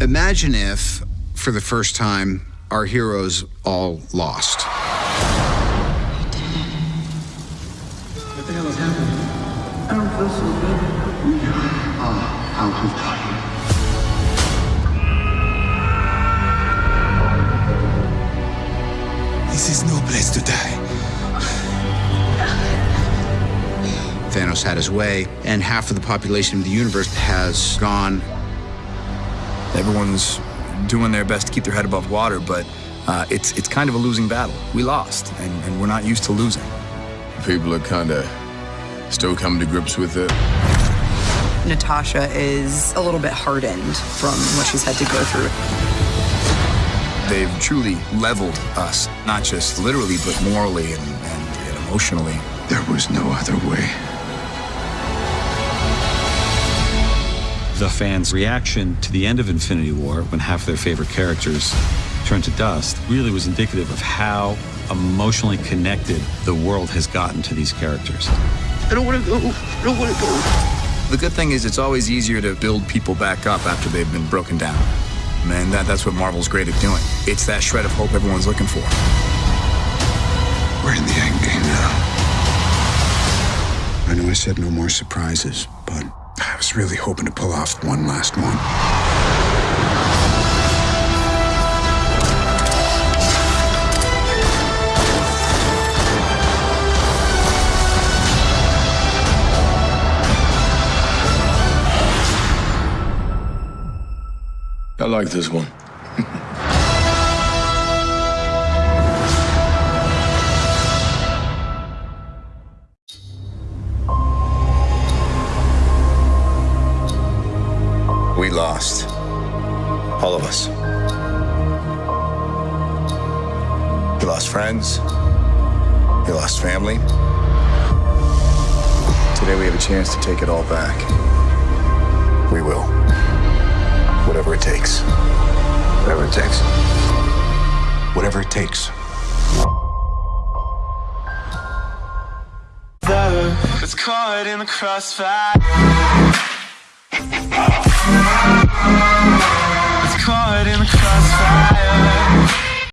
Imagine if, for the first time, our heroes all lost. What the hell is happening? I don't feel so good. We are out of time. This is no place to die. Thanos had his way, and half of the population of the universe has gone. Everyone's doing their best to keep their head above water, but uh, it's it's kind of a losing battle. We lost, and, and we're not used to losing. People are kind of still coming to grips with it. Natasha is a little bit hardened from what she's had to go through. They've truly leveled us, not just literally, but morally and, and, and emotionally. There was no other way. The fans' reaction to the end of Infinity War, when half of their favorite characters turned to dust, really was indicative of how emotionally connected the world has gotten to these characters. I don't want to go. I don't want to go. The good thing is it's always easier to build people back up after they've been broken down. Man, that, that's what Marvel's great at doing. It's that shred of hope everyone's looking for. We're in the end game now. I know I said no more surprises, but I was really hoping to pull off one last one. I like this one. We lost. All of us. We lost friends. We lost family. Today we have a chance to take it all back. We will. Whatever it takes. Whatever it takes. Whatever it takes. It's caught in the crossfire.